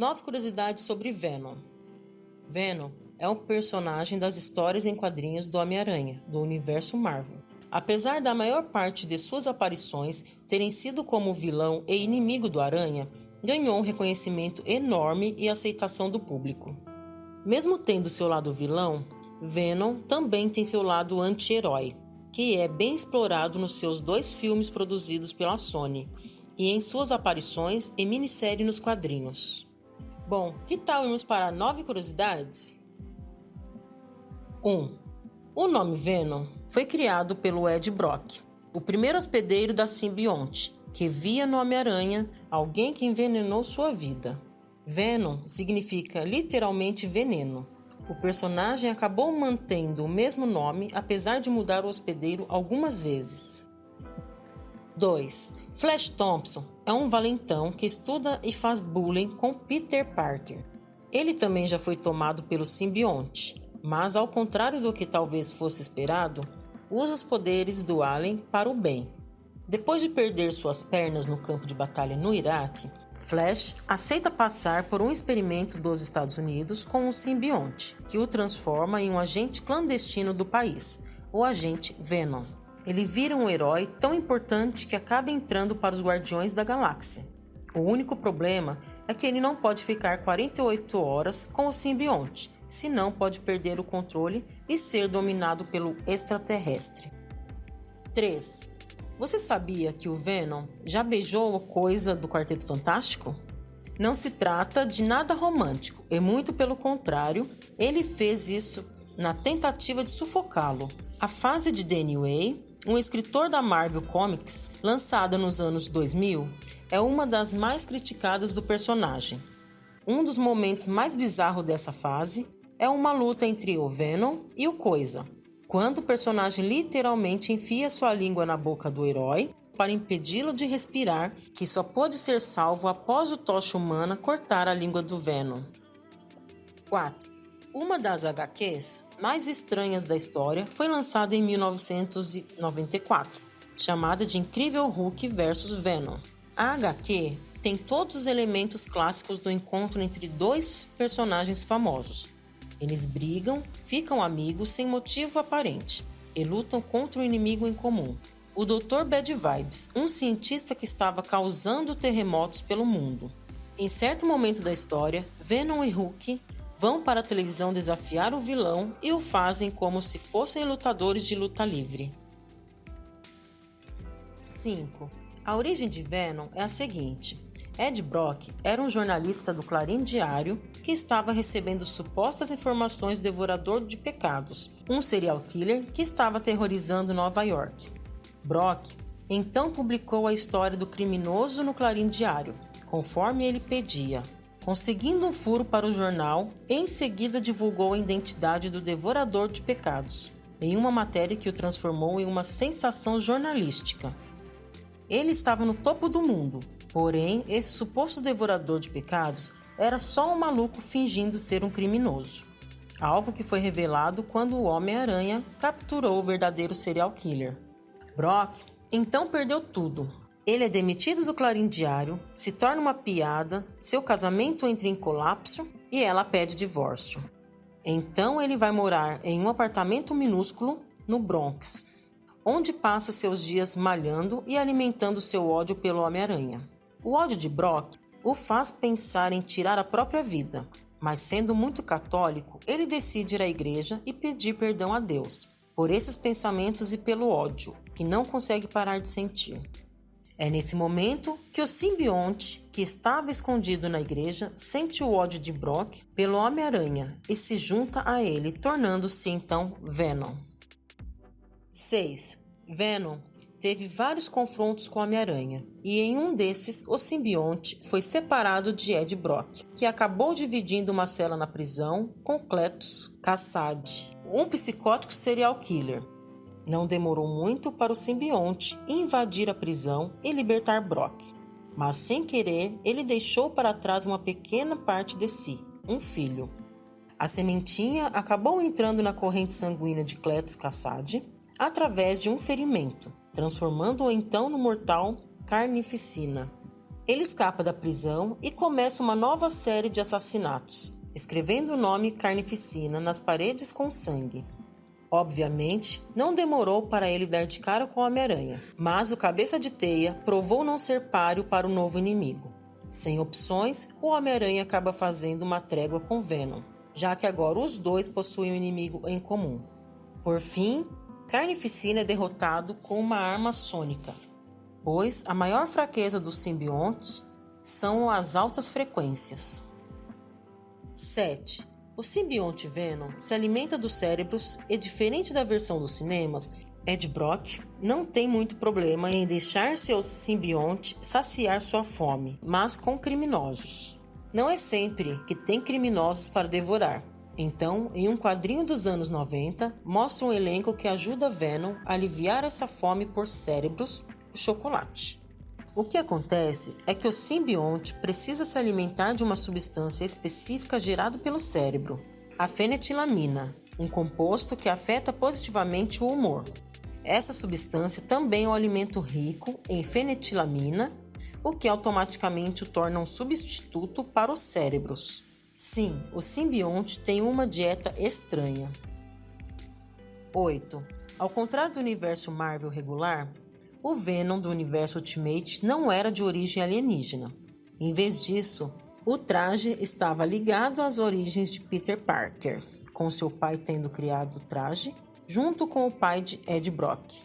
Nove curiosidades sobre Venom. Venom é um personagem das histórias em quadrinhos do Homem-Aranha, do universo Marvel. Apesar da maior parte de suas aparições terem sido como vilão e inimigo do Aranha, ganhou um reconhecimento enorme e aceitação do público. Mesmo tendo seu lado vilão, Venom também tem seu lado anti-herói, que é bem explorado nos seus dois filmes produzidos pela Sony e em suas aparições em minissérie nos quadrinhos. Bom, que tal irmos para nove curiosidades? 1. Um, o nome Venom foi criado pelo Ed Brock, o primeiro hospedeiro da simbionte, que via no Homem-Aranha alguém que envenenou sua vida. Venom significa literalmente veneno. O personagem acabou mantendo o mesmo nome apesar de mudar o hospedeiro algumas vezes. 2. Flash Thompson é um valentão que estuda e faz bullying com Peter Parker. Ele também já foi tomado pelo simbionte, mas ao contrário do que talvez fosse esperado, usa os poderes do Alien para o bem. Depois de perder suas pernas no campo de batalha no Iraque, Flash aceita passar por um experimento dos Estados Unidos com um simbionte, que o transforma em um agente clandestino do país, o agente Venom. Ele vira um herói tão importante que acaba entrando para os Guardiões da Galáxia. O único problema é que ele não pode ficar 48 horas com o simbionte, senão pode perder o controle e ser dominado pelo extraterrestre. 3. Você sabia que o Venom já beijou coisa do Quarteto Fantástico? Não se trata de nada romântico, e muito pelo contrário, ele fez isso na tentativa de sufocá-lo. A fase de Danny Way, um escritor da Marvel Comics, lançada nos anos 2000, é uma das mais criticadas do personagem. Um dos momentos mais bizarros dessa fase é uma luta entre o Venom e o Coisa, quando o personagem literalmente enfia sua língua na boca do herói para impedi-lo de respirar, que só pôde ser salvo após o Tocha Humana cortar a língua do Venom. 4. Uma das HQs mais estranhas da história foi lançada em 1994, chamada de Incrível Hulk vs Venom. A HQ tem todos os elementos clássicos do encontro entre dois personagens famosos, eles brigam, ficam amigos sem motivo aparente e lutam contra o um inimigo em comum. O Dr. Bad Vibes, um cientista que estava causando terremotos pelo mundo. Em certo momento da história, Venom e Hulk vão para a televisão desafiar o vilão e o fazem como se fossem lutadores de luta livre. 5. A origem de Venom é a seguinte: Ed Brock era um jornalista do Clarim Diário que estava recebendo supostas informações do devorador de pecados, um serial killer que estava aterrorizando Nova York. Brock então publicou a história do criminoso no Clarim Diário, conforme ele pedia. Conseguindo um furo para o jornal, em seguida divulgou a identidade do devorador de pecados, em uma matéria que o transformou em uma sensação jornalística. Ele estava no topo do mundo, Porém, esse suposto devorador de pecados era só um maluco fingindo ser um criminoso. Algo que foi revelado quando o Homem-Aranha capturou o verdadeiro serial killer. Brock então perdeu tudo. Ele é demitido do Clarim Diário, se torna uma piada, seu casamento entra em colapso e ela pede divórcio. Então ele vai morar em um apartamento minúsculo no Bronx, onde passa seus dias malhando e alimentando seu ódio pelo Homem-Aranha. O ódio de Brock o faz pensar em tirar a própria vida, mas sendo muito católico, ele decide ir à igreja e pedir perdão a Deus por esses pensamentos e pelo ódio que não consegue parar de sentir. É nesse momento que o simbionte, que estava escondido na igreja, sente o ódio de Brock pelo Homem-Aranha e se junta a ele, tornando-se então Venom. 6. Venom teve vários confrontos com Homem-Aranha, e em um desses, o simbionte foi separado de Ed Brock, que acabou dividindo uma cela na prisão com Cletus Cassad, um psicótico serial killer. Não demorou muito para o simbionte invadir a prisão e libertar Brock, mas sem querer, ele deixou para trás uma pequena parte de si, um filho. A sementinha acabou entrando na corrente sanguínea de Cletus Cassad através de um ferimento, transformando-o então no mortal Carnificina. Ele escapa da prisão e começa uma nova série de assassinatos, escrevendo o nome Carnificina nas paredes com sangue. Obviamente, não demorou para ele dar de cara com o Homem-Aranha, mas o cabeça de teia provou não ser páreo para o novo inimigo. Sem opções, o Homem-Aranha acaba fazendo uma trégua com Venom, já que agora os dois possuem um inimigo em comum. Por fim, Carnificina é derrotado com uma arma sônica, pois a maior fraqueza dos simbiontes são as altas frequências. 7. O simbionte Venom se alimenta dos cérebros e, diferente da versão dos cinemas, Ed Brock não tem muito problema em deixar seu simbionte saciar sua fome, mas com criminosos. Não é sempre que tem criminosos para devorar. Então, em um quadrinho dos anos 90, mostra um elenco que ajuda Venom a aliviar essa fome por cérebros chocolate. O que acontece é que o simbionte precisa se alimentar de uma substância específica gerada pelo cérebro, a fenetilamina, um composto que afeta positivamente o humor. Essa substância também é um alimento rico em fenetilamina, o que automaticamente o torna um substituto para os cérebros. Sim, o simbionte tem uma dieta estranha. 8. Ao contrário do universo Marvel regular, o Venom do universo Ultimate não era de origem alienígena. Em vez disso, o traje estava ligado às origens de Peter Parker, com seu pai tendo criado o traje, junto com o pai de Ed Brock.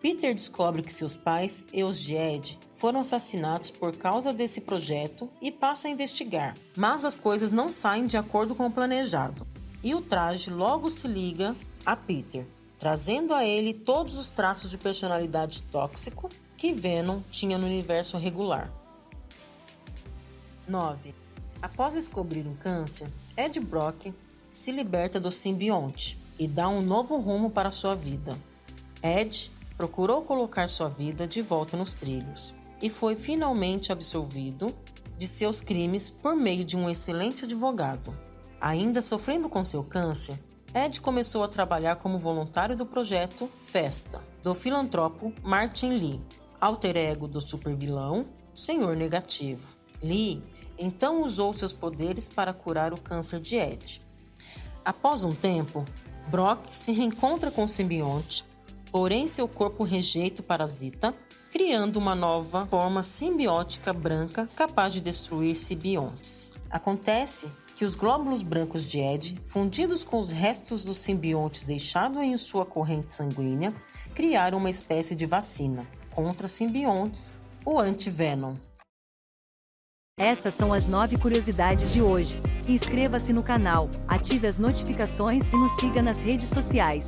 Peter descobre que seus pais e os de Ed foram assassinados por causa desse projeto e passa a investigar, mas as coisas não saem de acordo com o planejado. E o traje logo se liga a Peter, trazendo a ele todos os traços de personalidade tóxico que Venom tinha no universo regular. 9. Após descobrir um câncer, Ed Brock se liberta do simbionte e dá um novo rumo para sua vida. Ed procurou colocar sua vida de volta nos trilhos e foi finalmente absolvido de seus crimes por meio de um excelente advogado. Ainda sofrendo com seu câncer, Ed começou a trabalhar como voluntário do projeto Festa, do filantropo Martin Lee, alter ego do supervilão Senhor Negativo. Lee então usou seus poderes para curar o câncer de Ed. Após um tempo, Brock se reencontra com o simbionte, porém seu corpo rejeita o parasita, criando uma nova forma simbiótica branca capaz de destruir simbiontes. Acontece que os glóbulos brancos de Ed, fundidos com os restos dos simbiontes deixados em sua corrente sanguínea, criaram uma espécie de vacina contra simbiontes, o anti-venom. Essas são as nove curiosidades de hoje. Inscreva-se no canal, ative as notificações e nos siga nas redes sociais.